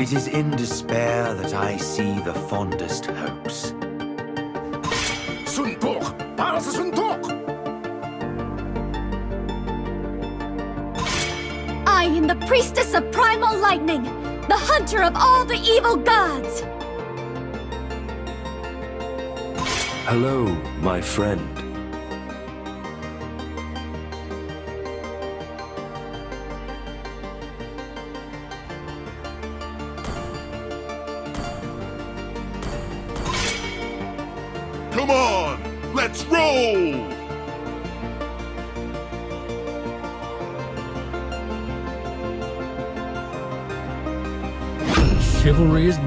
It is in despair that I see the fondest hopes. Suntok! Para sa suntok! I am the priestess of primal lightning, the hunter of all the evil gods! Hello, my friend.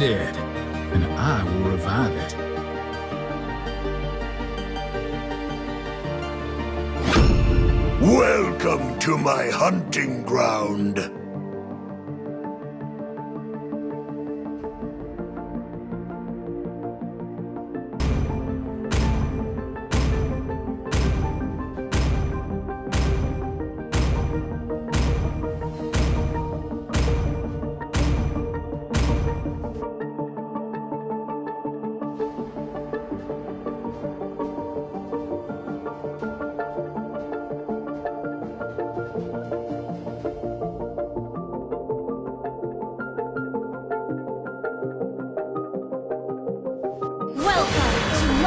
Dead, and I will revive it. Welcome to my hunting ground.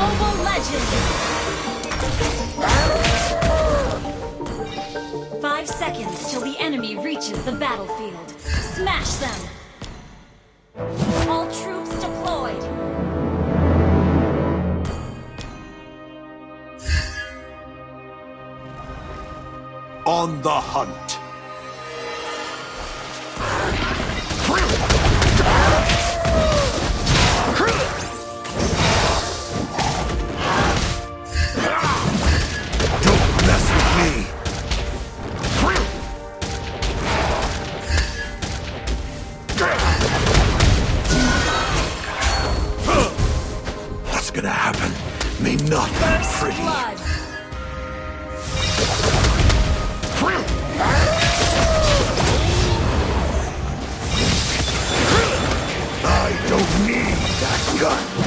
Mobile Legends! Five seconds till the enemy reaches the battlefield. Smash them! All troops deployed! On the hunt. Not First pretty. blood! I don't need that gun.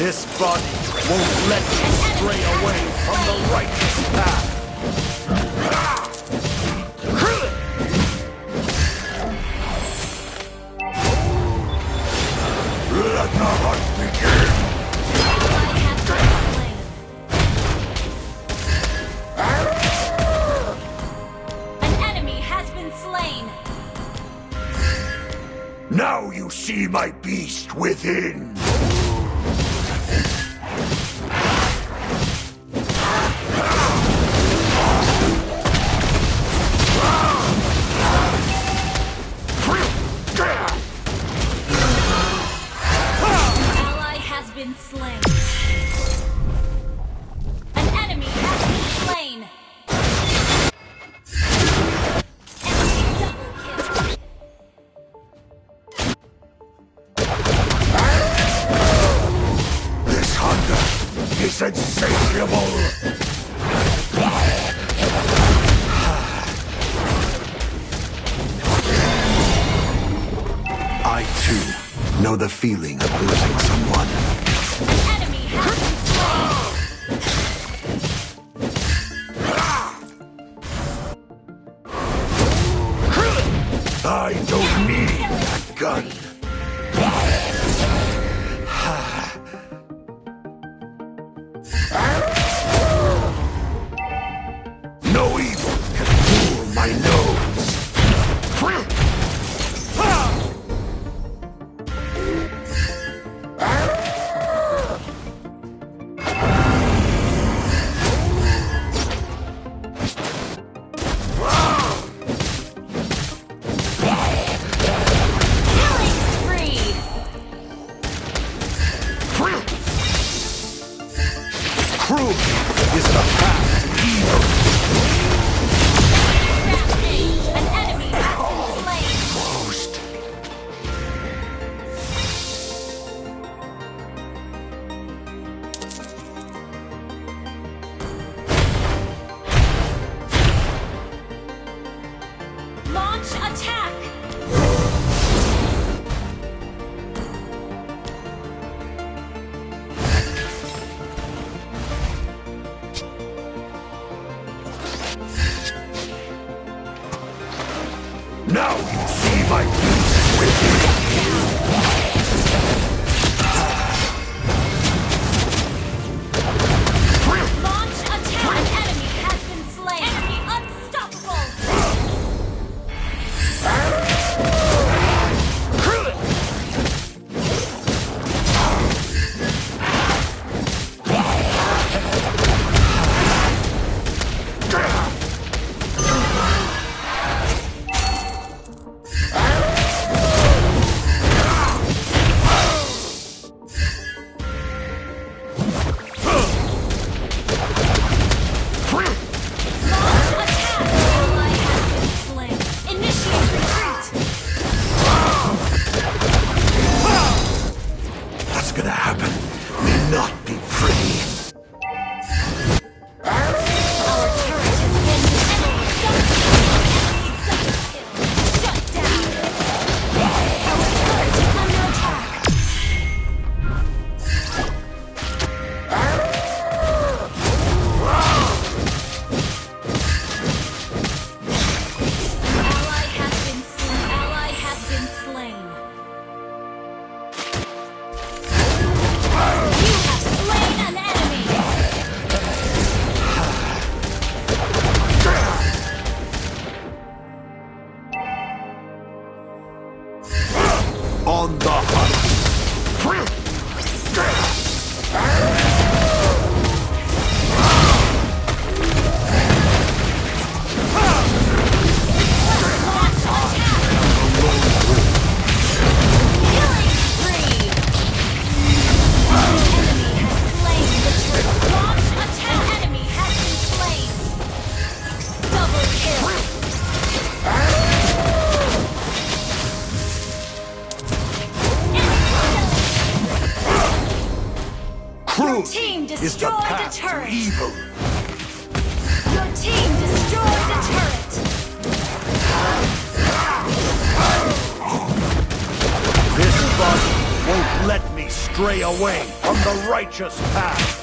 This body won't let you stray away from the righteous path. Let the hunt begin! Now you see my beast within! I don't need that gun. Attack! on the hunt. is the path to evil. Your team destroyed the turret. This boss won't let me stray away from the righteous path.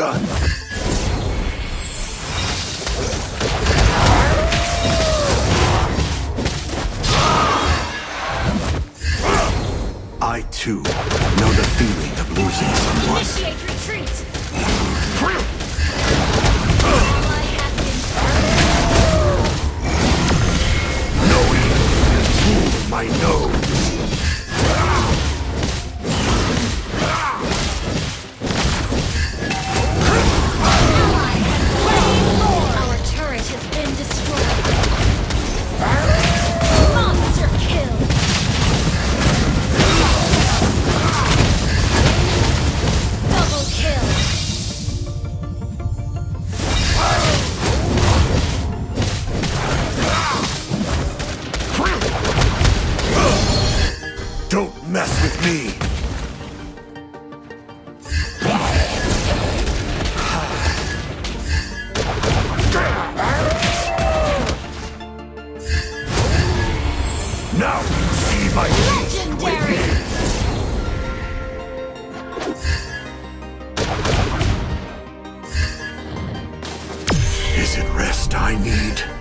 I Is it rest I need?